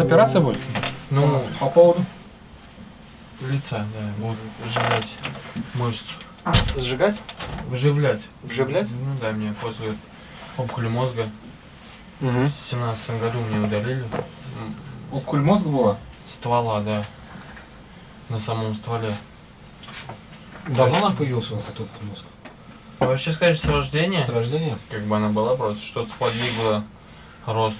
операция будет? Ну, По поводу? лица, да, будут вживлять мышцу. Сжигать? Вживлять. Вживлять? Ну да, мне после опухоли мозга Угу. в семнадцатом году мне удалили. Опухоль мозга была? Ствола, да. На самом стволе. Давно она появилась у вас эта опухоль мозга? Вообще сказать, с рождения, С рождения? как бы она была просто, что-то сподвигло рост.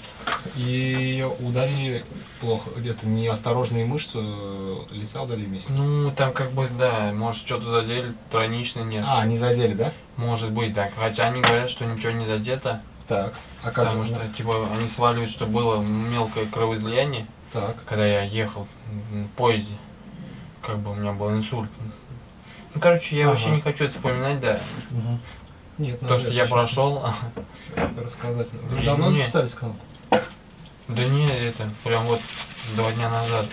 И ее ударили плохо, где-то неосторожные мышцы э, лица удалили вместе. Ну, там как бы, да, может что-то задели, тройнично нет. А, не задели, да? Может быть, так. Хотя они говорят, что ничего не задето, Так. А как потому же? что, типа, они сваливают, что было мелкое кровоизлияние, Так. когда я ехал в поезде. Как бы у меня был инсульт. Ну, короче, я Ага. вообще не хочу это вспоминать, да. Нет, То, что я прошел. Рассказать. Вы давно записались к нам? Да не, это прям вот два дня назад.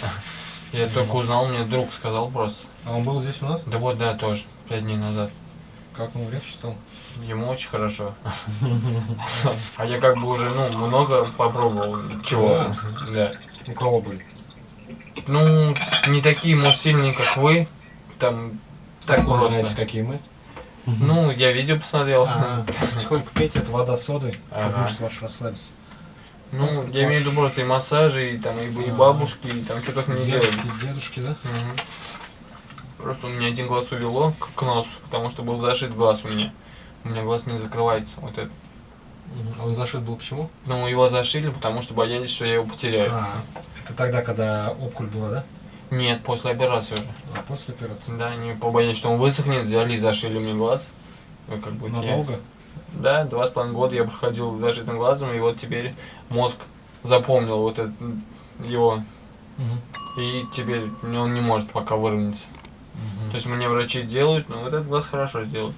Я только узнал, мне друг сказал просто. А он был здесь у нас? Да вот, да, тоже, пять дней назад. Как ему легче стало? Ему очень хорошо. А я как бы уже, ну, много попробовал чего. Да. У кого были? Ну, не такие, может, сильные, как вы. Там так Вы знаете, просто. какие мы? Ну, я видео посмотрел. А, Сколько пейте, это вода с содой, чтобы мышцы ваши расслабиться. Ну, я имею в виду просто и массажи, и там и, и бабушки, и там что только не делали. Дедушки, да? Просто у меня один глаз увело к, носу, потому что был зашит глаз у меня. У меня глаз не закрывается, вот это. А он зашит был почему? Ну, его зашили, потому что боялись, что я его потеряю. А, это тогда, когда опухоль была, да? Нет, после операции уже. А после операции? Да, они побоялись, что он высохнет, взяли и зашили мне глаз. Как бы я- Надолго? Да, два с половиной года я проходил с зашитым глазом, и вот теперь мозг запомнил вот это, его, Мгм. и теперь он не может пока выровняться. Мгм. То есть мне врачи делают, но вот этот глаз хорошо сделают.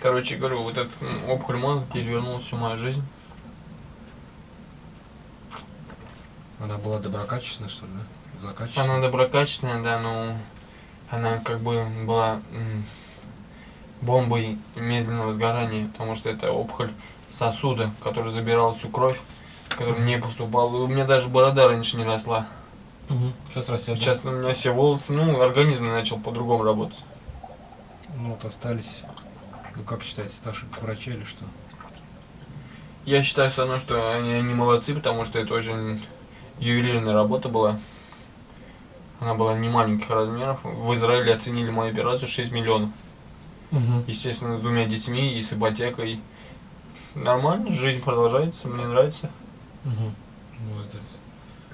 Короче говорю, вот этот опухоль мозга перевернула всю мою жизнь. Она была доброкачественная, что ли, да? Злокачественная? Она доброкачественная, да, но она как бы была бомбой медленного сгорания, потому что это опухоль сосуда, который забирал всю кровь, которая не поступала. У меня даже борода раньше не росла. Мгм. Сейчас растет. да? Сейчас у меня все волосы, ну, организм начал по-другому работать. Ну вот остались. Вы как считаете, это ошибка врача или что? Я считаю все равно, что они, они молодцы, потому что это очень ювелирная работа была. Она была не маленьких размеров. В Израиле оценили мою операцию 6 миллионов. Угу. Естественно, с двумя детьми и с ипотекой. Нормально, жизнь продолжается, мне нравится. Угу. Молодец.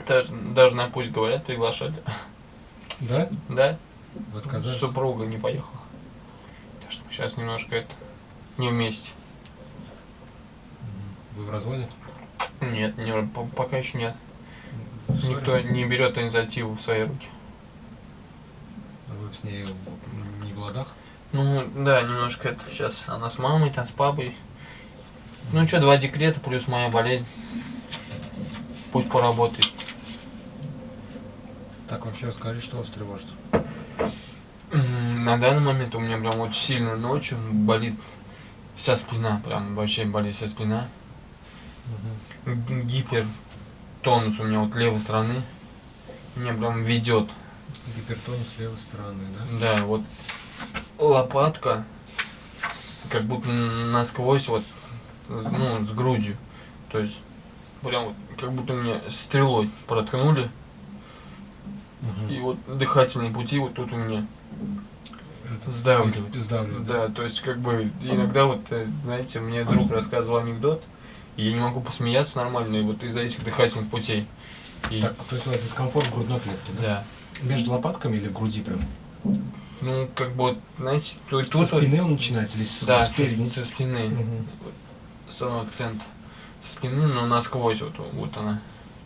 Даже, даже на пусть говорят, приглашали. Да? Да, отказались? супруга не поехала. Так что сейчас немножко это не вместе. Вы в разводе? Нет, не, по- пока еще нет. Никто не берет инициативу в свои руки. А Вы с ней не в ладах? Ну, да, немножко это сейчас она с мамой, там с папой. Ну что, два декрета плюс моя болезнь. Пусть поработает. Так, вообще расскажи, что вас тревожит. На данный момент у меня прям очень сильно ночью болит вся спина, прям вообще болит вся спина. Г- Гипертонус у меня вот левой стороны. Меня прям ведет. Гипертонус левой стороны, да? Да, вот лопатка, как будто насквозь вот, ну, с грудью. То есть, прям вот, как будто мне стрелой проткнули. Мгм. И вот дыхательные пути вот тут у меня. Это. Сдавливает, да? Да, то есть, как бы, иногда вот, э, знаете, мне друг рассказывал анекдот, и я не могу посмеяться нормально, и вот из-за этих дыхательных путей. И, Так, то есть у вас дискомфорт в грудной клетке, да? да. Между лопатками или в груди прям? Ну, как бы, знаете, тут, Со тут вот- спины он начинается или с, да, спереди? со, со спины. Мгм. самый акцент со спины, но насквозь вот, вот она.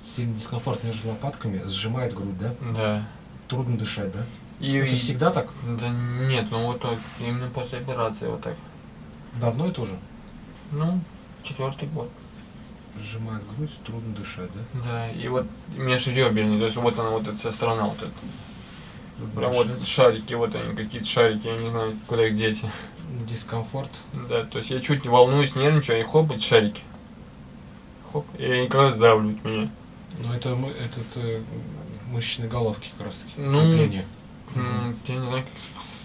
Сильный дискомфорт между лопатками, сжимает грудь, да? Да. Трудно дышать, да? И, Это и- всегда так? Да нет, ну вот так, именно после операции вот так. Давно это уже? Ну, четвертый год. Сжимает грудь, трудно дышать, да? Да, и вот межреберный, то есть вот она, вот эта вся сторона, вот эта. Прям вот шарики, вот они, какие-то шарики, я не знаю, куда их деть. Дискомфорт. Да, то есть я чуть не волнуюсь, нервничаю, и хоп, эти шарики. Хоп. и они как раз давливают меня. Ну это этот э, мышечные головки как раз таки. Ну, крепление. М, Я не знаю, как...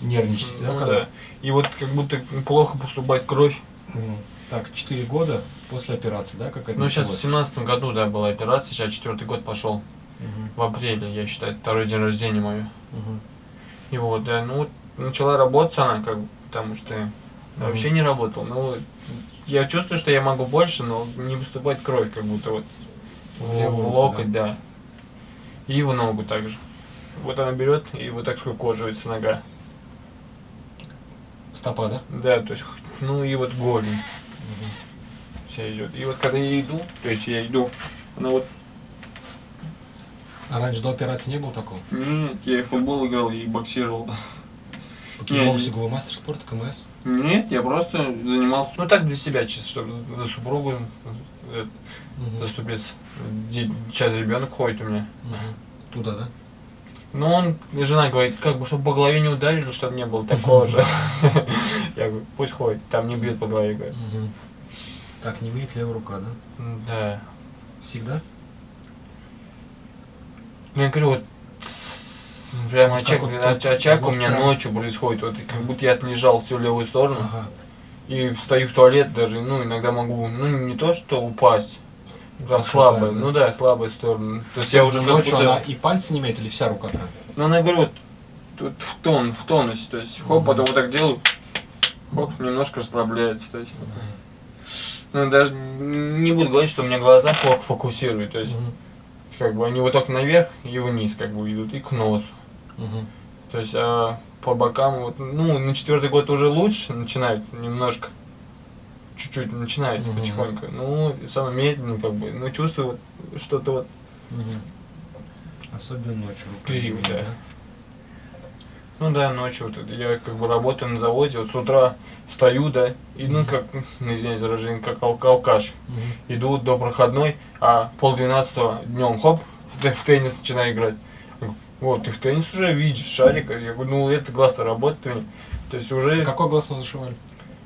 Нервничать, да, Ну, когда? да. И вот как будто плохо поступает кровь. Мгм. Так, 4 года после операции, да, как это Ну, сейчас в семнадцатом году, да, была операция, сейчас четвертый год пошел. Мгм. В апреле, я считаю, второй день рождения мое. Мгм. И вот, да, ну, начала работать она, как бы, потому что я Мгм. вообще не работал. Ну, я чувствую, что я могу больше, но не поступает кровь, как будто вот в, В левую в руку, локоть, да. И в ногу также. Вот она берет и вот так скукоживается нога. Стопа, да? Да, то есть, ну и вот голень Вся идет. И вот когда я иду, то есть я иду, она вот, А раньше до операции не было такого? нет, я и футбол играл, и боксировал. По Не, кикбоксингу вы мастер спорта, КМС? Нет, я просто занимался, ну так для себя чисто, чтобы за супругу Мгм. заступиться. Сейчас ребенок ходит у меня. Мгм. Туда, да? Но он, жена говорит, как бы, чтобы по голове не ударили, чтобы не было такого же. Я говорю, пусть ходит, там не бьет по голове, говорю. Мгм. Так, не имеет левая рука, да? Да. Всегда? Ну, я говорю, вот прям очаг, вот оч- у меня прям. ночью происходит, вот как будто я отлежал всю левую сторону Ага. и встаю в туалет даже, ну, иногда могу, ну, не то, что упасть, Так, слабая, да, да. ну да, слабая сторона. То есть я уже как будто- она и пальцы не имеет, или вся рука прям? Ну, она, говорю, вот тут в тон, в тонусе, то есть, хоп, Мгм. потом вот так делаю, хоп, немножко расслабляется, то есть. Ну, даже не буду говорить, что у меня глаза плохо фокусируют, то есть, Мгм. как бы они вот только наверх и вниз, как бы идут, и к носу. Мгм. То есть, а по бокам, вот, ну, на четвертый год уже лучше начинают немножко, чуть-чуть начинает Мгм. потихоньку. Ну, самое медленно, как бы, ну, чувствую что-то вот. Особенно ночью. не да. Ну да, ночью вот я как бы работаю на заводе, вот с утра встаю, да, и ну как, ну, извиняюсь за выражение, как алк- алкаш. Иду до проходной, а полдвенадцатого днем, хоп, в, те- в теннис начинаю играть. Вот, ты в теннис уже видишь, шарик. Я говорю, ну это глаз работает. То есть уже Какой глаз вы зашивали?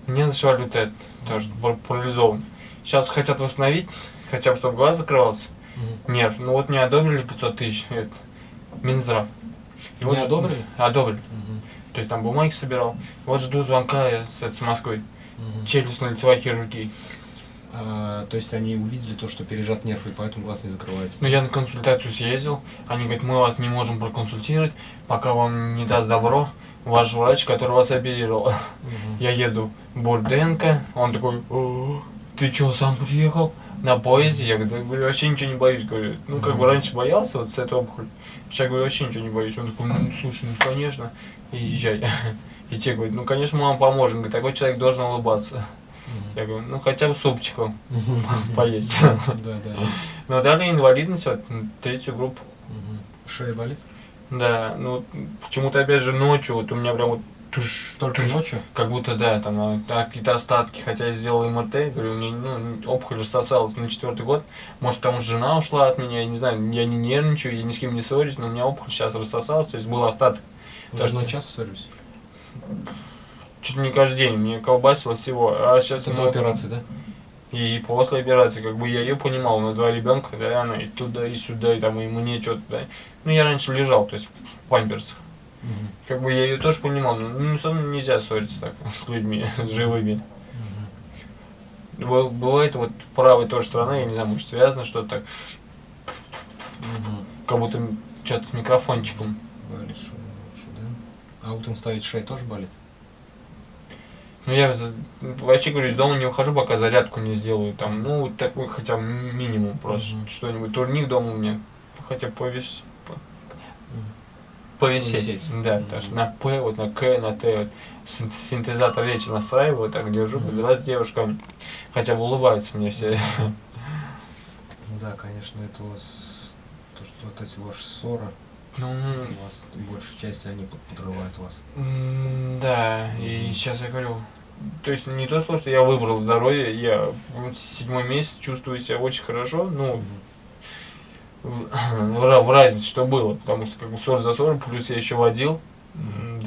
Мне зашивали вот это, тоже пар- парализован. Сейчас хотят восстановить, хотя бы чтобы глаз закрывался. Мгм. Нерв. Ну вот мне одобрили 500 тысяч, это, Минздрав. И Не вот одобрили? Одобрили. Мгм. То есть там бумаги собирал. Вот жду звонка с, с Москвы. Мгм. Челюстно-лицевая хирургия. А, то есть они увидели то, что пережат нерв, и поэтому глаз не закрывается. Ну я на консультацию съездил. Они говорят, мы вас не можем проконсультировать, пока вам не даст добро ваш врач, который вас оперировал. Мгм. Я еду в Бурденко, он такой, «О, ты чё, сам приехал? На поезде? Я говорю, «Да, говорю, вообще ничего не боюсь. Говорю, ну как бы раньше боялся вот с этой опухолью. Сейчас говорю, вообще ничего не боюсь. Он такой, ну слушай, ну конечно, и езжай. И те говорят, ну конечно мы вам поможем. Говорит, такой человек должен улыбаться. Я говорю, ну хотя бы супчиком поесть. Да, да. Но дали инвалидность, вот, третью группу. Шея болит? Да, ну почему-то опять же ночью, вот у меня прям вот туш, Только туш, ночью? как будто, да, там а, а, какие-то остатки, хотя я сделал МРТ, говорю, мне ну, опухоль рассосалась на четвертый год, может потому что жена ушла от меня, я не знаю, я не нервничаю, я ни с кем не ссорюсь, но у меня опухоль сейчас рассосалась, то есть был остаток. Вы Так с женой что- часто ссорились? Чуть не каждый день, мне колбасило всего, а сейчас Это до операции, да? И после операции, как бы я ее понимал, у нас два ребенка, да, она и туда, и сюда, и там, и мне что-то, да. Ну, я раньше лежал, то есть в памперсах. Мгм. Как бы я ее тоже понимал, но ну, со мной нельзя ссориться так с людьми, с живыми. Мгм. Б- Бывает вот правая тоже сторона, я не знаю, может связано что-то так, Мгм. как будто что-то с микрофончиком. Болит ночью, да? А утром ставить шея тоже болит? Ну, я вообще говорю, из дома не выхожу, пока зарядку не сделаю. Там, ну, такой хотя бы минимум просто. Мгм. Что-нибудь. Турник дома у меня. Хотя повесь... Повисеть. Повисеть. Да, Мгм. потому что на П, вот на К, на Т. Вот, син- синтезатор речи настраиваю, так держу, Мгм. подбираюсь с девушками. Хотя бы улыбаются мне все. Ну да, конечно, это у вас, то, что вот эти ваши ссоры, Ну, у вас большей части они под- подрывают вас. да, и сейчас я говорю, то есть не то слово, что я выбрал здоровье, я седьмой месяц чувствую себя очень хорошо, ну, в, в ра- в разнице, что было, потому что как бы ссор за ссор, плюс я еще водил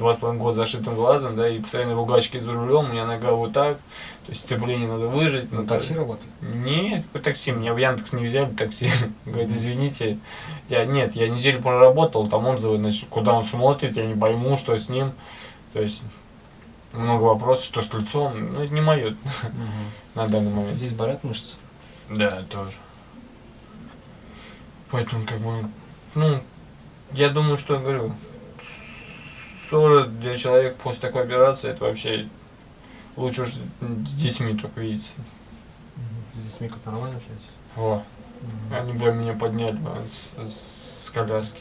два с половиной года зашитым глазом, да, и постоянно ругачки за рулем, у меня нога вот так, то есть сцепление надо выжать. На ну, такси работает? Нет, какой такси, меня в Яндекс не взяли такси. Говорит, извините, я, нет, я неделю проработал, там отзывы, значит, куда он смотрит, я не пойму, что с ним, то есть много вопросов, что с лицом, ну это не мое на данный момент. Здесь болят мышцы? Да, тоже. Поэтому, как бы, ну, я думаю, что я говорю, ссора для человека после такой операции, это вообще лучше уж с детьми только видеться. С детьми как нормально общаетесь? Во. Они бы меня подняли с, с коляски.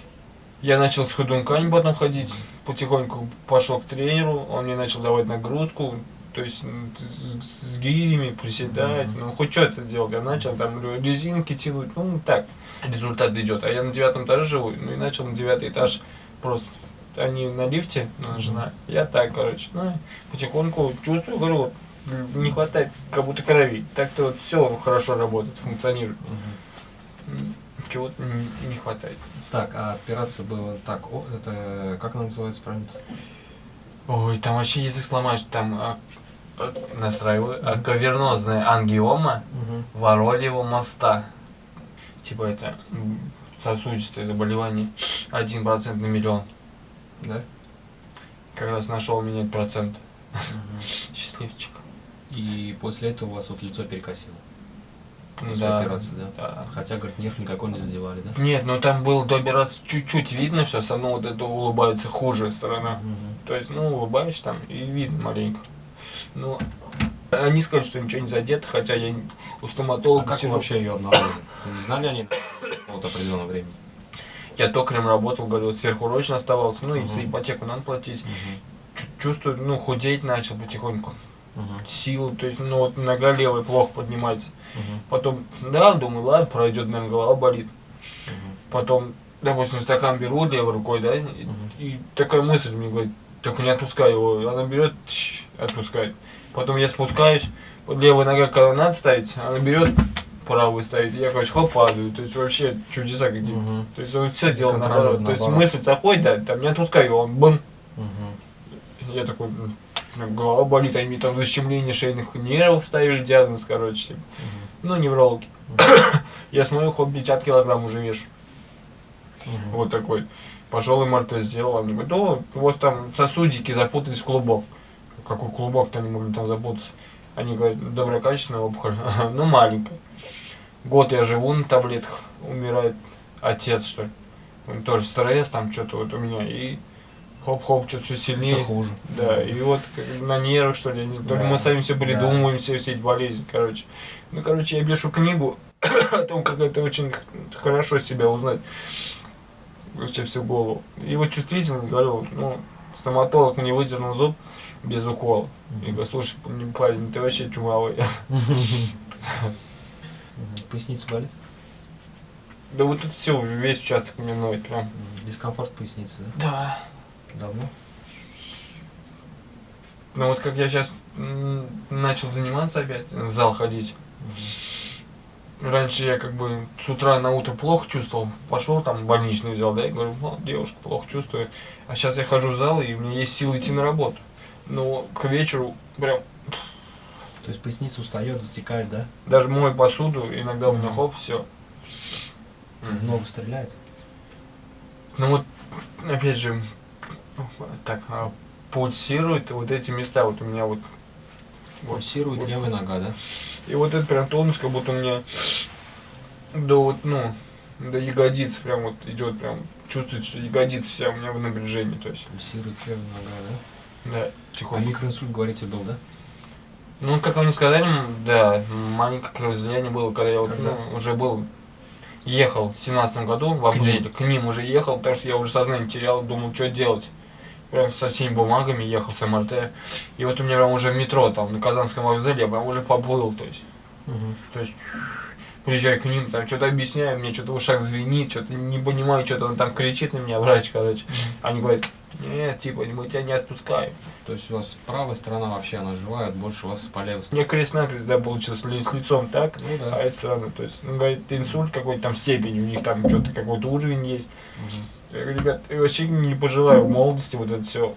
Я начал с ходунками потом ходить, потихоньку пошел к тренеру, он мне начал давать нагрузку, то есть с, с гирями приседать, mm-hmm. ну хоть что-то делать. Я начал там резинки тянуть, ну так, результат идет. А я на девятом этаже живу, ну и начал на девятый этаж просто они на лифте, ну, жена, я так, короче, ну, потихоньку чувствую, говорю, вот, не хватает как будто крови. Так-то вот все хорошо работает, функционирует. Угу. Чего-то не, хватает. Так, а операция была так, о, это как она называется правильно? Ой, там вообще язык сломаешь, там а, а, настраиваю, а, кавернозная ангиома угу. Воролева моста. Типа это сосудистое заболевание, один процент на миллион. Да? Как раз нашел менять процент. Угу. Счастливчик. И после этого у вас вот лицо перекосило. После да, операции, да? да? Хотя, говорит, нерв никакой не задевали, да? Нет, ну там было до операции чуть-чуть видно, что со мной вот это улыбается хуже сторона. Угу. То есть, ну, улыбаешься там и видно маленько. Ну, они сказали, что ничего не задето, хотя я у стоматолога а как сижу. вообще ее обнаружили? Не знали они вот определенного времени? Я токарем работал, говорю, сверхурочно оставался, ну и за ипотеку надо платить. Чувствую, ну, худеть начал потихоньку. Uh-huh. Силу, то есть, ну вот нога левая плохо поднимается. Uh-huh. Потом, да, думаю, ладно, пройдет, наверное, голова болит. Uh-huh. Потом, допустим, стакан беру левой рукой, да, и, uh-huh. и такая мысль мне говорит, только не отпускай его. Она берет, тш, отпускает. Потом я спускаюсь, вот левая нога, когда надо ставить, она берет, правую ставить, я, короче, хоп, падаю. То есть вообще чудеса какие-то. Угу. То есть он все делал наоборот. То есть мысль заходит, да, там не отпускай его, он бум. Угу. Я такой, голова болит, они там защемление шейных нервов ставили диагноз, короче. Типа. Угу. Ну, неврологи. Угу. я смотрю, хоп, 50 килограмм уже вешу. Угу. Вот такой. Пошел МРТ сделал, они говорят, ну, у вас там сосудики запутались в клубок. Какой клубок-то они могли там запутаться? Они говорят, доброкачественная опухоль, ну маленькая. Год я живу на таблетках, умирает отец, что ли. Он тоже стресс, там что-то вот у меня, и хоп-хоп, что-то все сильнее. Все хуже. Да, и вот как, на нервах, что ли, не знаю, да. мы сами все придумываем, да. все, все эти болезни, короче. Ну, короче, я пишу книгу о том, как это очень хорошо себя узнать. Вообще всю голову. И вот чувствительность, говорю, ну, стоматолог мне выдернул зуб без укола. И говорю, слушай, парень, ты вообще чумовой. Поясница болит? Да вот тут все, весь участок мне ноет прям. Дискомфорт поясницы, да? Да. Давно? Ну вот как я сейчас начал заниматься опять, в зал ходить. Угу. Раньше я как бы с утра на утро плохо чувствовал, пошел там больничный взял, да, и говорю, ну, девушка, плохо чувствую. А сейчас я хожу в зал, и у меня есть силы идти на работу. Но к вечеру прям то есть поясница устает, затекает, да? Даже мой посуду, иногда у меня хоп, все. Много стреляет? Ну вот, опять же, так, а, пульсирует вот эти места, вот у меня вот. Пульсирует вот, левая нога, да? И вот этот прям тонус, как будто у меня до вот, ну, до ягодицы прям вот идет прям, чувствует, что ягодица вся у меня в напряжении, то есть. Пульсирует левая нога, да? Да, тихонько. А микроинсульт, говорите, был, да? Ну, как вам сказали, да, маленькое кровоизлияние было, когда я вот, ну, уже был, ехал в семнадцатом году, в апреле, к, к ним уже ехал, потому что я уже сознание терял, думал, что делать. Прям со всеми бумагами ехал с МРТ. И вот у меня прям уже метро там на Казанском вокзале, я прям уже поплыл, то есть. Угу. То есть приезжаю к ним, там что-то объясняю, мне что-то в ушах звенит, что-то не понимаю, что-то он там кричит на меня, врач, короче. Они говорят, нет, типа, мы тебя не отпускаем. То есть у вас правая сторона вообще, она живая, больше у вас по левой стороне. Мне крест-накрест, да, получилось с лицом так, ну, да. а эта сторона, то есть, ну, говорит, инсульт какой-то там степень, у них там что-то какой-то уровень есть. Угу. Я говорю, ребят, я вообще не пожелаю в молодости вот это все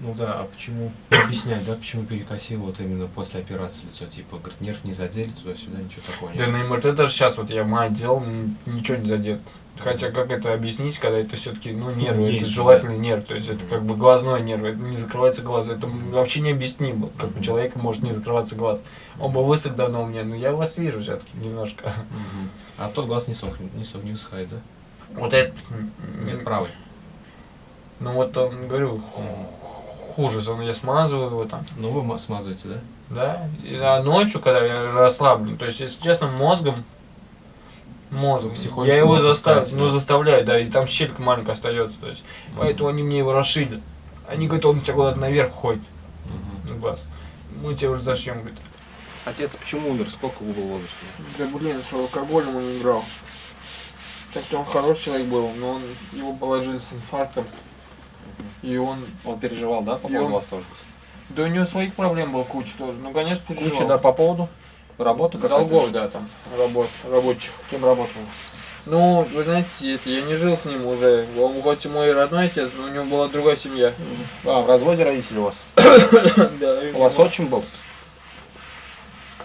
Ну да, а почему объяснять, да, почему перекосило вот именно после операции лицо, типа, говорит, нерв не задели туда-сюда, ничего такого Да нет. на МРТ даже сейчас вот я мать делал, ничего не задет. Хотя как это объяснить, когда это все-таки, ну, Ну, это есть же, желательный нерв, то есть это Мгм. как бы глазной нерв, это не закрывается глаз, это вообще необъяснимо, как у Мгм. человека может не закрываться глаз. Он бы высох давно у меня, но я вас вижу все-таки немножко. Мгм. А тот глаз не сохнет, не, сох- не высыхает, да? Вот это, Нет, правый. ну вот он, говорю, хуже, он, я смазываю его там, Ну вы ма- смазываете, да? да, И, а ночью, когда я расслаблен, то есть, если честно, мозгом, мозгом, я его заставляю, ну да. заставляю, да, и там щелька маленькая остается, то есть, поэтому они мне его расшили. Они говорят, он у тебя куда-то наверх ходит, Мгм. на глаз. Мы тебя уже зашьем, говорит. Отец почему умер? Сколько был возраста? Да блин, с алкоголем он играл. Так-то он хороший человек был, но он, его положили с инфарктом, и он, Он переживал, да, по И он- поводу вас тоже? да у него своих проблем было куча тоже, ну конечно Куча, переживал. да, по поводу работы? как Долгов, да, там, работ, рабочих. Кем работал? Ну, вы знаете, это, я не жил с ним уже. Он хоть и мой родной отец, но у него была другая семья. А, в разводе родители у вас? Да, У вас отчим был?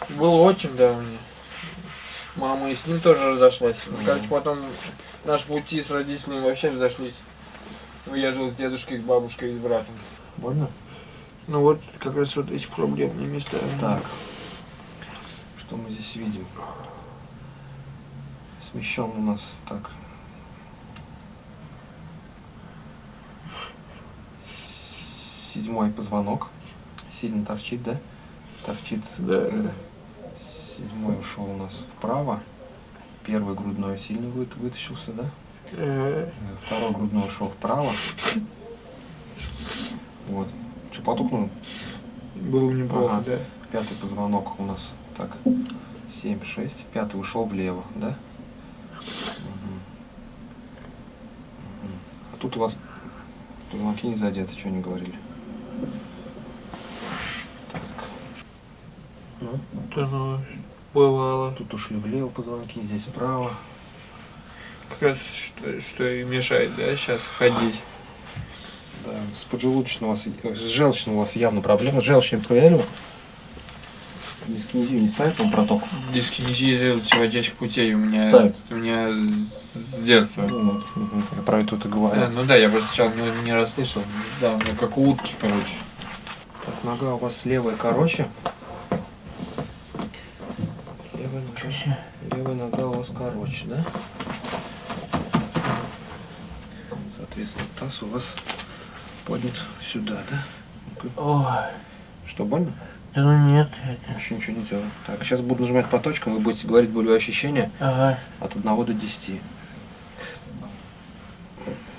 Был очень, да, у меня. Мама и с ним тоже разошлась. Ну. Короче, потом наши пути с родителями вообще разошлись. Ну, я жил с дедушкой, с бабушкой и с братом. Больно? Ну вот, как раз вот эти проблемные места. Так. Что мы здесь видим? Смещен у нас так. Седьмой позвонок. Сильно торчит, да? Торчит. Да. Седьмой ушел у нас вправо. Первый грудной сильно вы- вытащился, да? Второй грудной ушел вправо. Вот. Что, потухнул? Было неплохо, Ага. да. Пятый позвонок у нас так 7-6. Пятый ушел влево, да? Мгм. А тут у вас позвонки не задеты, что не говорили. Так. Ну, ну, бывало. тут ушли влево позвонки, здесь вправо. Как раз что, что и мешает, да, сейчас ходить. Да, с поджелудочным у вас, с желчным у вас явно проблема. Желчным проверили? Дискинезию не ставит вам проток? Дискинезия входящих путей у меня, Ставят. у меня с детства. Вот. Мгм. Я про это и говорю. Э, ну да, я просто сначала не, не расслышал. Да, у меня как у утки, короче. Так, нога у вас левая короче. Левая нога, левая нога у вас короче, да? Соответственно, таз у вас поднят сюда, да? Ой, Что, больно? да ну нет, это... Еще ничего не делаю. Так, сейчас буду нажимать по точкам, вы будете говорить болевые ощущения Ага. от 1 до 10.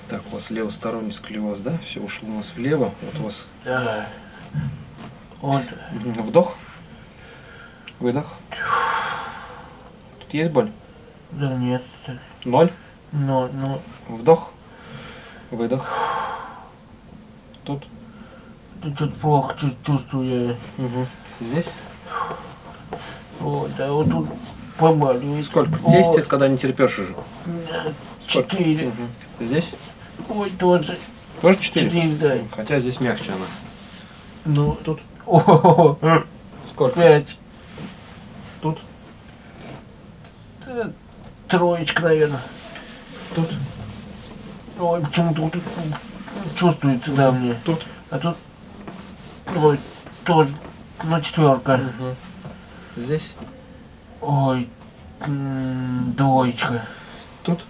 Так, у вас левосторонний сколиоз, да? Все ушло у нас влево. Вот у вас Да. Вот. Вдох. Выдох. Тут есть боль? Да нет. Ноль. Ну, ну, Вдох. Выдох. Тут. ты что-то плохо чу- чувствую. Здесь. Вот, да, вот тут побаливает. Сколько? О, 10 это когда не терпешь уже. Четыре. Мгм. Здесь? Ой, тоже. Тоже 4? Четыре, да. Хотя здесь мягче она. Ну, тут. О, Сколько? пять. Тут. Да, Троечка, наверное. Тут. Ой, почему-то тут чувствуется, да, мне. Тут. А тут. Ой, тоже. Ну, четверка. Мгм. Здесь. Ой, двоечка. Тут.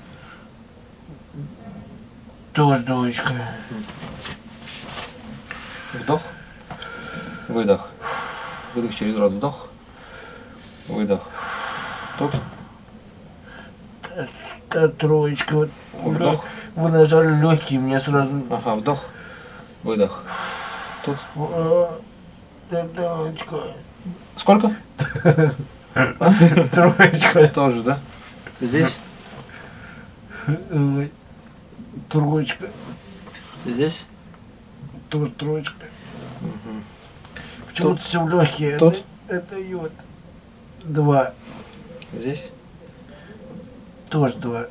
Тоже двоечка. Вдох. Выдох. Выдох через рот. Вдох. Выдох. Тут. Да, троечка. Вот. Вдох. Вы нажали легкие, мне сразу. Ага, вдох. Выдох. Тут. А, Да, двоечка. Сколько? Троечка. Тоже, да? Здесь. Троечка. Здесь. Тоже троечка. Почему-то все легкие. Тут? Это, вот. Два. Здесь. Тоже два.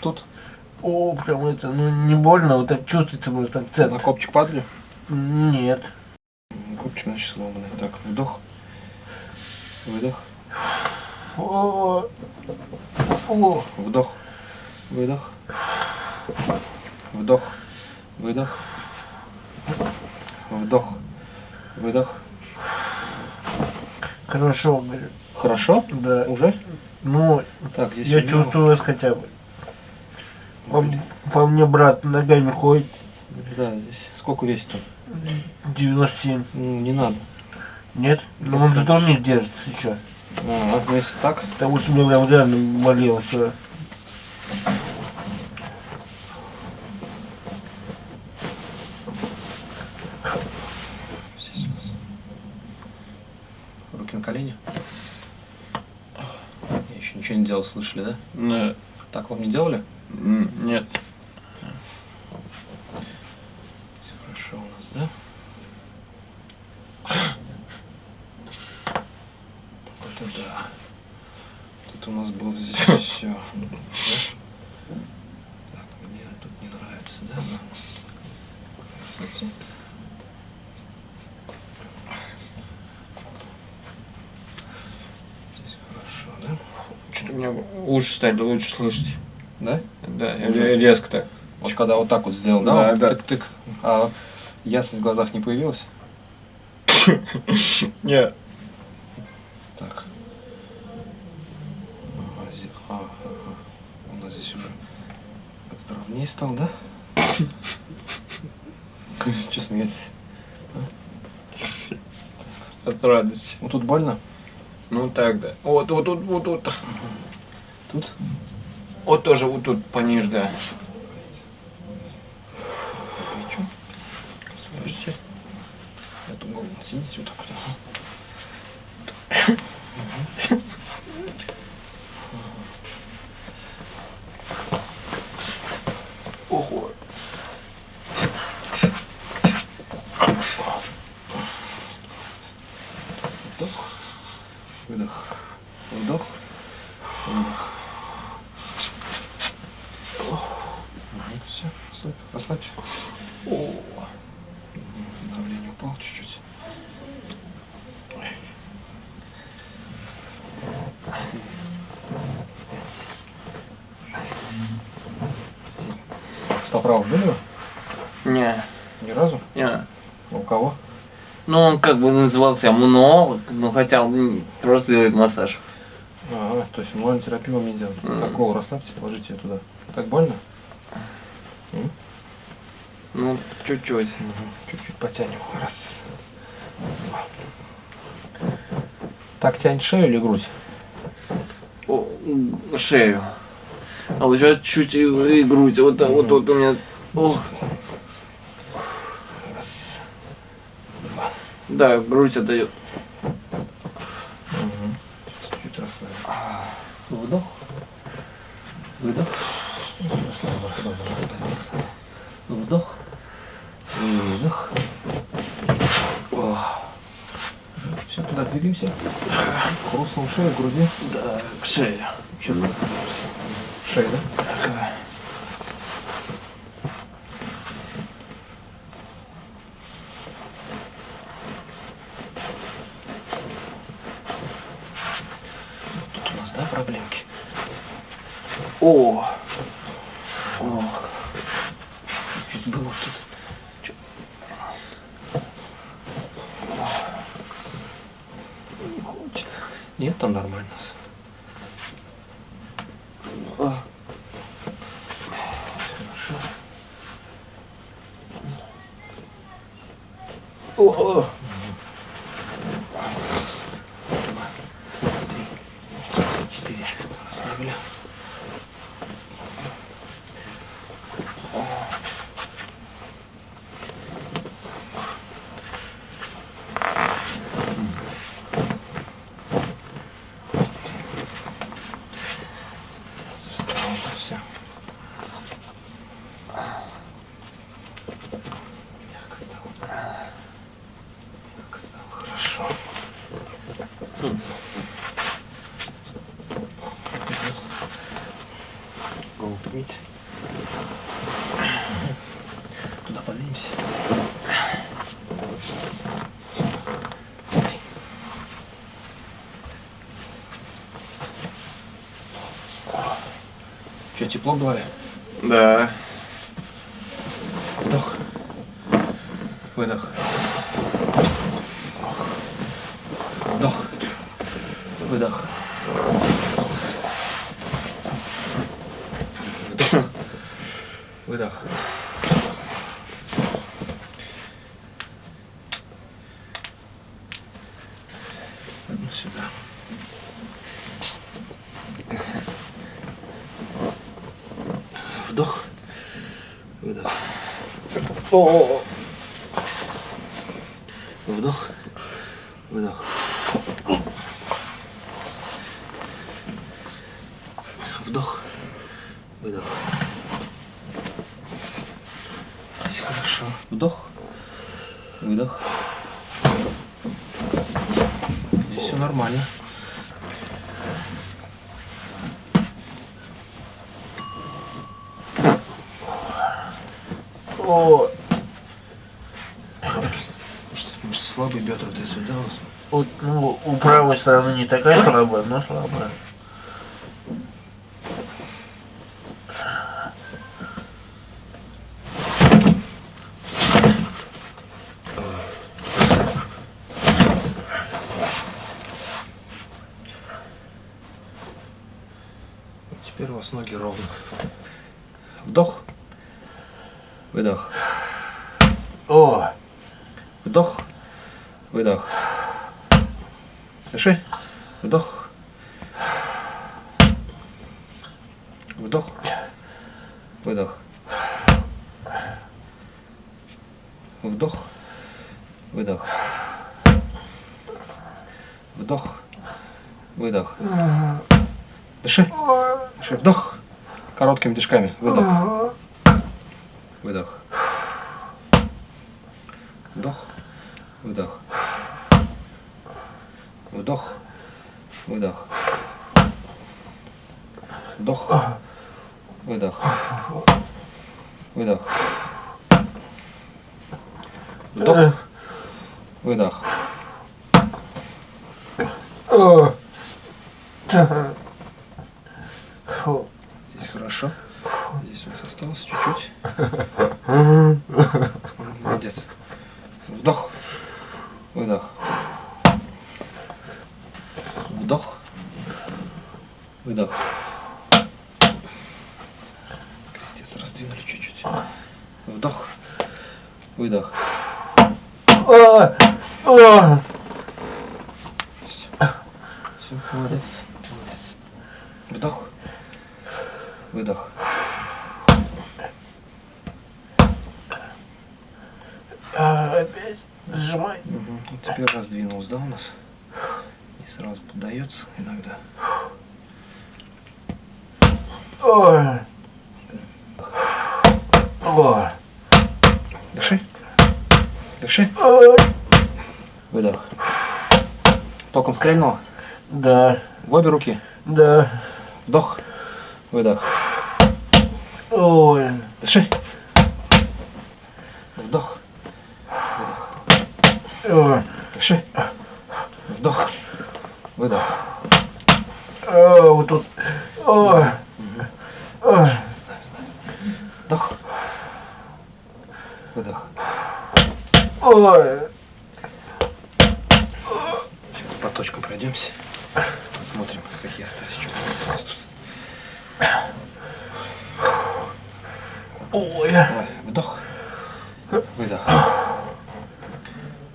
Тут. О, прям это, ну не больно, вот так чувствуется просто На акцент. копчик падали? Нет. Копчик, значит, сломанный. Так, вдох. Выдох. О, о, Вдох. Выдох. Вдох. Выдох. Вдох. Выдох. хорошо, говорю. Хорошо? Да. Уже? Ну, Так, здесь я у него- чувствую вас хотя бы. По, по мне брат ногами ходит Да, здесь. Сколько весит он? 97. Ну, не надо. Нет? Но он зато не держится еще. А, ну если так, Потому что мне прям реально болело все. руки на колени. Я еще ничего не делал, слышали, да? Нет. Так вам не делали? Нет. Всё хорошо у нас, да? Вот это да. Тут у нас было здесь все. Так, мне тут не нравится, да? Красота. Здесь хорошо, да? Что-то у уши стали лучше слышать. Да? Да, Уже резко так. Вот когда вот так вот сделал, да? Да, вот да. Тык-тык. А ясность в глазах не появилась? Нет. Так. А. У нас здесь уже этот ровнее стал, да? Че смеетесь? От радости. Вот тут больно? Ну так, да. Вот, вот тут, вот тут. Тут? Вот тоже вот тут пониже, да. Слышите? Я думал, сидите вот так вот. Ого. Вдох. Выдох. Вдох. Выдох. Все, расслабь, расслабь. Давление упало чуть-чуть. Семь. Стоп-раунд были вы? Не, Ни разу? не. А У кого? Ну, он как бы назывался монолог, но хотя он просто делает массаж. Ага, то есть онлайн терапию вам не делать. Мгм. Так, голову расслабьте, положите ее туда. Так больно? Ну, чуть-чуть. Чуть-чуть потянем. Раз. Два. Так тянь шею или грудь? О, м, шею. А вот сейчас чуть и, и грудь. Вот, так вот, вот у меня. О, да, грудь отдает. Угу. Чуть-чуть расслабим. Вдох. Выдох. Расслабил, расслабил, расслабил. Вдох. Выдох. Все, туда двигаемся. Хрустнул шею, в груди. Да, к шее. Еще туда двигаемся. Шея, да? Ага. Тут у нас, да, проблемки? О, Ох. Чуть было тут. Не хочет. Нет, там нормально. а, Хорошо. О, о. Раз, два, три, четыре. Расслабили. Встал, все. Мягко стало. Что, тепло в голове? Да. Вдох. Выдох. Вдох. Выдох. Вдох. Выдох. Одну сюда. Вдох. Выдох. О. Вдох. Выдох. Вдох. Выдох. Здесь хорошо. Вдох. Выдох. Здесь все нормально. О, Может, может слабые бедра ты сюда вас? вот, ну, у правой стороны не такая слабая, но слабая. Теперь у вас ноги ровно. Вдох. Выдох. О, Вдох. Выдох. Дыши. Вдох. Вдох. Выдох. Вдох. Выдох. Вдох. Выдох. Дыши. Дыши. Вдох. Короткими дышками. Выдох. Выдох. Вдох. Выдох. Вдох. Выдох. Вдох. Выдох. Выдох. Вдох. Выдох. о. Фу. Здесь хорошо. Здесь у нас осталось чуть-чуть. Молодец. Вдох. Выдох. Вдох. Выдох. Раздвинули чуть-чуть. Вдох. Выдох. О, о. Все. Все, молодец. Молодец. Вдох. Выдох. А, опять сжимай. Угу. Теперь раздвинулся, да, у нас? И сразу поддается иногда. О. О. Дыши. Дыши. О. Выдох. Током стрельнуло. Да, В обе руки. да. Вдох. Выдох. Ой. Дыши. Вдох. Выдох. О. Дыши. Вдох. Выдох. О, вот тут. О. О. Вдох. Выдох. Ой. Сейчас по точкам пройдемся. Посмотрим, какие остались. Что у нас тут. Ой. Давай, вдох. Выдох.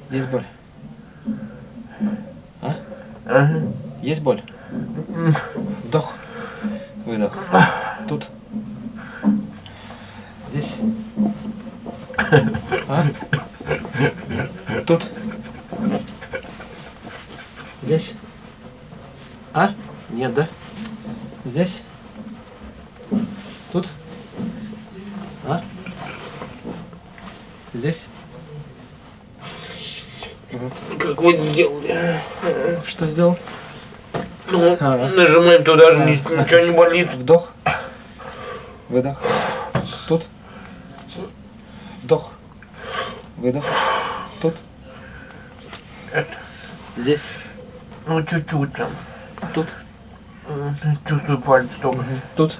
Есть боль? А? Ага. Есть боль? Вдох. Выдох. Тут. Здесь. А? Тут. Здесь. А? Нет, да? Здесь. Тут. А? Здесь. Как вы сделали? Что сделал? Ну, Ага. нажимаем туда же, ни- ничего не болит. Вдох. Выдох. Тут. Вдох. Выдох. Тут. Здесь. Ну, чуть-чуть там. Тут. Чувствую пальцы только. Тут.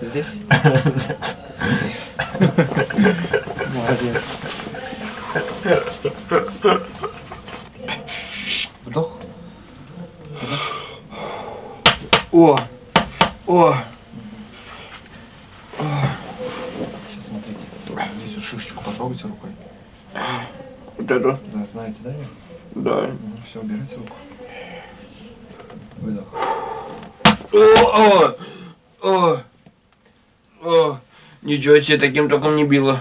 Здесь? Молодец. Вдох. О! О! Сейчас смотрите. Здесь вот шишечку потрогайте рукой. Вот это? Да, знаете, да? Да. все, убирайте руку. Выдох. О! О! О! О! Ничего себе, таким током не било.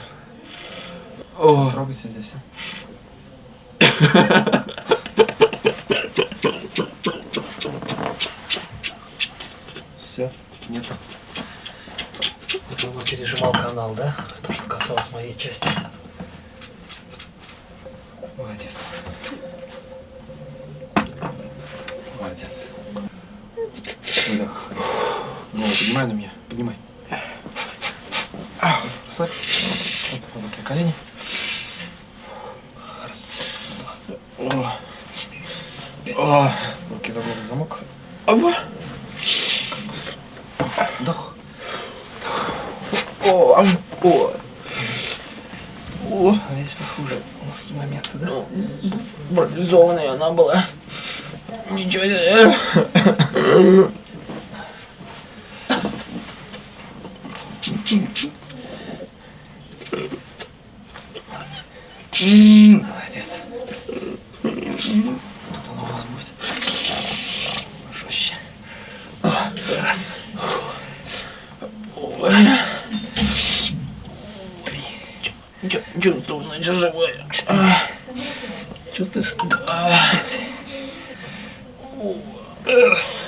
О! Трогайте здесь. Все, нет. Думаю, канал, да? То, что касалось моей части. Молодец. Молодец. Выдох. Ну, поднимай на меня. Поднимай. Расслабь. Оп, руки на колени. Раз, два, три, О! Руки за голову замок. Оба! Вдох. О! ам, О! О! А здесь похуже. У нас моменты, да? Парализованная она была. Ничего себе! Молодец. Тут оно у вас будет. Жестче. Раз. Чувствую, значит, живое. Чувствуешь? Раз.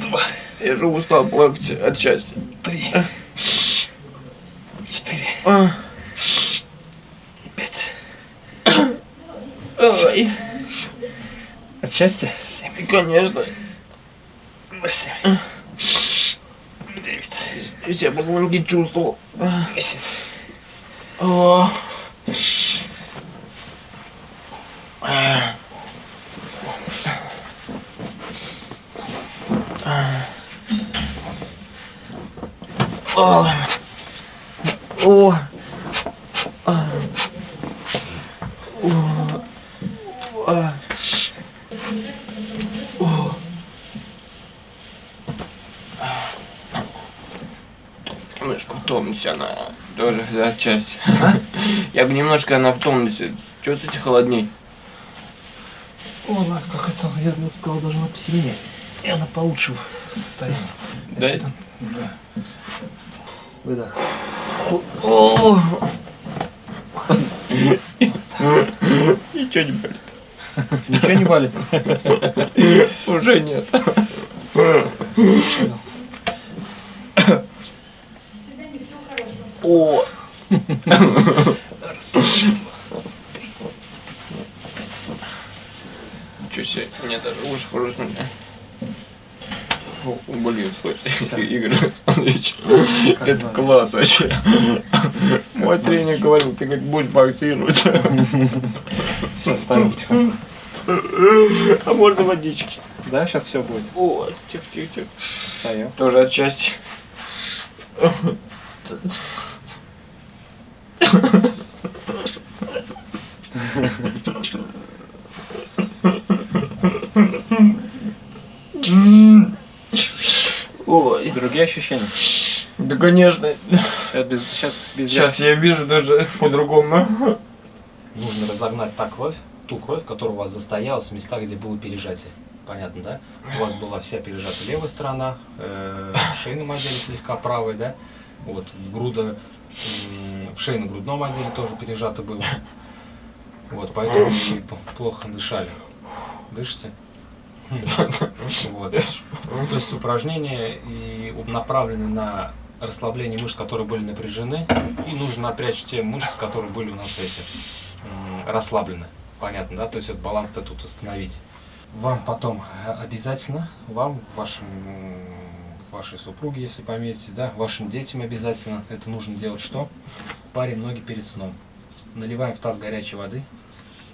Два. Я же устал плакать от счастья. Три. Четыре. А. Пять. Ой. От счастья? Семь. И, конечно, Восемь. Девять. все позвонки чувствовал. Десять. О. О. О. А. О. А. О. Немножко в тонусе она тоже отчасти. Я бы немножко она в тонусе. Чувствуете холодней? О, она как это, я бы сказал, она посильнее. И она получше состоянии. Да? Там? Да. Выдох. О! Ничего не болит. Ничего не болит? Уже нет. О! Ничего себе, мне даже уши хрустнули. О, Блин, слушайте, Игорь Александрович, это класс вообще. Мой тренер говорил, ты как будешь боксировать. Все, вставим потихоньку. А можно водички? Да, сейчас все будет. О, тихо, тихо, тихо. Встаем. Тоже от счастья. Ой, Другие ощущения? да конечно. Сейчас без, сейчас без Сейчас я вижу даже по-другому. Нужно разогнать та кровь, ту кровь, которая у вас застоялась в местах, где было пережатие. Понятно, да? У вас была вся пережата левая сторона, э, в шейном отделе слегка правая, да? Вот, в грудо, м, в шейно-грудном отделе тоже пережато было. Вот, поэтому плохо дышали. Дышите? Вот. То есть упражнения и направлены на расслабление мышц, которые были напряжены, и нужно напрячь те мышцы, которые были у нас эти расслаблены. Понятно, да? То есть вот баланс-то тут установить. Вам потом э, обязательно, вам, вашим, вашей супруге, если помиритесь, да, вашим детям обязательно это нужно делать что? Парим ноги перед сном. Наливаем в таз горячей воды,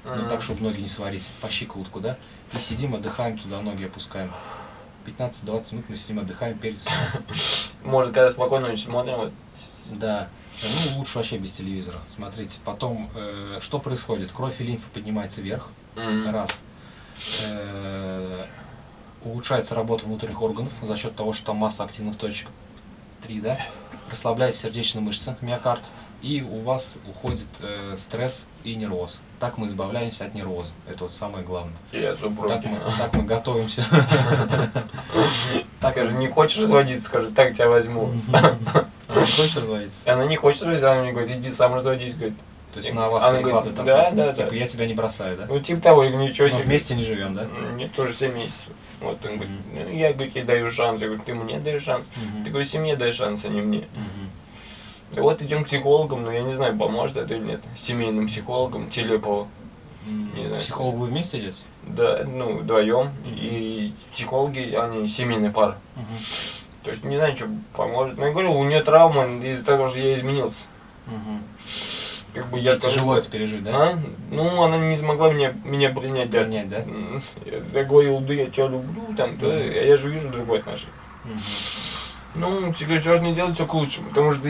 ну так, чтобы ноги не сварить, по щиколотку, да, и сидим, отдыхаем, туда ноги опускаем. 15-20 минут мы с ним отдыхаем перед сном. Может, когда спокойно смотрим, вот, Да. Ну, лучше вообще без телевизора. Смотрите, потом, э, что происходит? Кровь и лимфа поднимается вверх, м, раз. Э, улучшается работа внутренних органов за счет того, что там масса активных точек. Три, да? Расслабляется сердечная мышца, миокард. И у вас уходит э, стресс и нервоз. Так мы избавляемся от нервоза. Это вот самое главное. и от. Так мы, так мы готовимся. Так, скажи, не хочешь разводиться, скажи, так тебя возьму. Хочешь разводиться? И она не хочет разводиться, она мне говорит, иди сам разводись, говорит. То есть на вас Она перекладывает говорит, да, ответственность, да, типа да. я тебя не бросаю, да? Ну, типа того, или ничего себе. вместе не живем, да? Мне тоже 7 месяцев. Вот он говорит, ну, я говорю, тебе даю шанс. Я говорю, ты мне даешь шанс. Ты говорю, семье дай шанс, а не мне. И вот идем к психологам, но я не знаю, поможет это или нет. Семейным психологом Телепова. М, Не знаю, Психолог вы вместе идете? Да, ну, вдвоем. И психологи, они семейная пара. То есть не знаю, что поможет. Но я говорю, у нее травма из-за того, что я изменился. Как бы я скажу, Тяжело это пережить, да? А? Ну, она не смогла меня, меня принять, да. Принять, да? Я говорил, да я тебя люблю, там, да, а я же вижу другое отношение. Ну, все не делать все к лучшему, потому что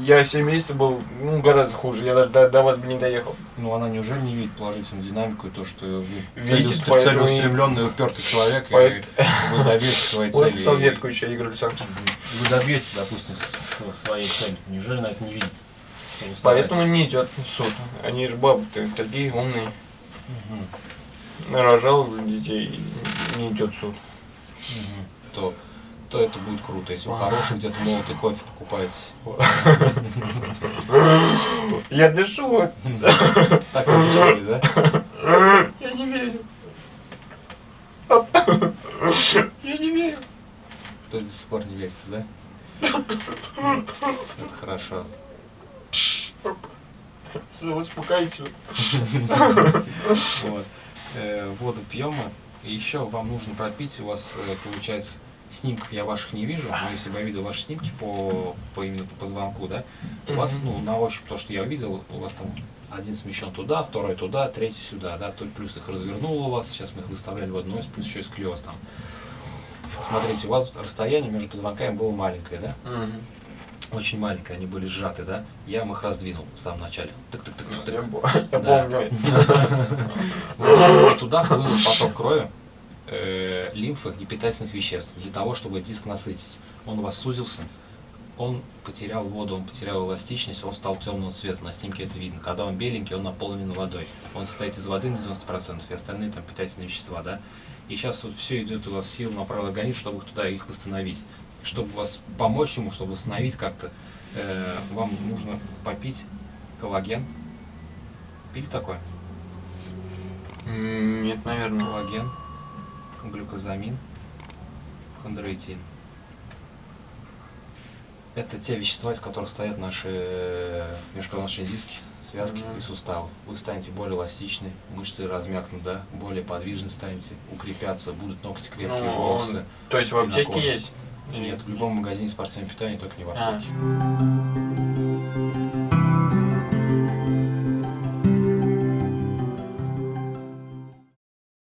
я 7 месяцев был, ну, гораздо хуже, я даже до, до вас бы не доехал. Ну она неужели не видит положительную динамику и то, что вы Видит, целеустр- поэтому и- целеустремленный, упертый человек, и Поэт- вы добьетесь своей Вот цели. салфетку еще, Игорь Александрович. Вы добьетесь, допустим, своей цели. Неужели на это не видит? Что Поэтому не идет в суд. Они же бабы-то такие умные. Мгм. Нарожал детей, и не идет в суд. Мгм. То, то это будет круто, если вы хороший где-то молотый кофе покупаете. Я дышу. Так вы решили, да? Я не верю. Я не верю. То есть до сих пор не верится, да? Это хорошо. Успокоительно. Вот. Э, Воду пьем. И еще вам нужно пропить, у вас э, получается снимков я ваших не вижу, но если бы я видел ваши снимки по, по именно по позвонку, да, у вас, ну, на ощупь то, что я видел, у вас там один смещен туда, второй туда, третий сюда, да, то плюс их развернуло у вас, сейчас мы их выставляли в одну ось, плюс еще и склероз там. Смотрите, у вас расстояние между позвонками было маленькое, да? Очень маленькое, они были сжаты, да? Я вам их раздвинул в самом начале. Тык-тык-тык-тык-тык. Я бо- я Да. помню. Вот, и Туда хлынул поток крови, э, лимфы и питательных веществ для того, чтобы диск насытить. Он у вас сузился, он потерял воду, он потерял эластичность, он стал темного цвета, на снимке это видно. Когда он беленький, он наполнен водой. Он состоит из воды на 90% и остальные там питательные вещества, да. И сейчас вот все идет у вас сил на правый организм, чтобы туда их восстановить. Чтобы вас помочь ему, чтобы восстановить как-то, э, вам нужно попить коллаген. Пили такое? Нет, наверное. коллаген, глюкозамин, хондроитин. Это те вещества, из которых стоят наши э, межпозвоночные диски, связки Мгм. и суставы. Вы станете более эластичны, мышцы размякнут, да, более подвижны станете, укрепятся, будут ногти крепкие, Ну, волосы. То есть в аптеке есть? Нет, в любом магазине спортивного питания, только не в А. аптеке.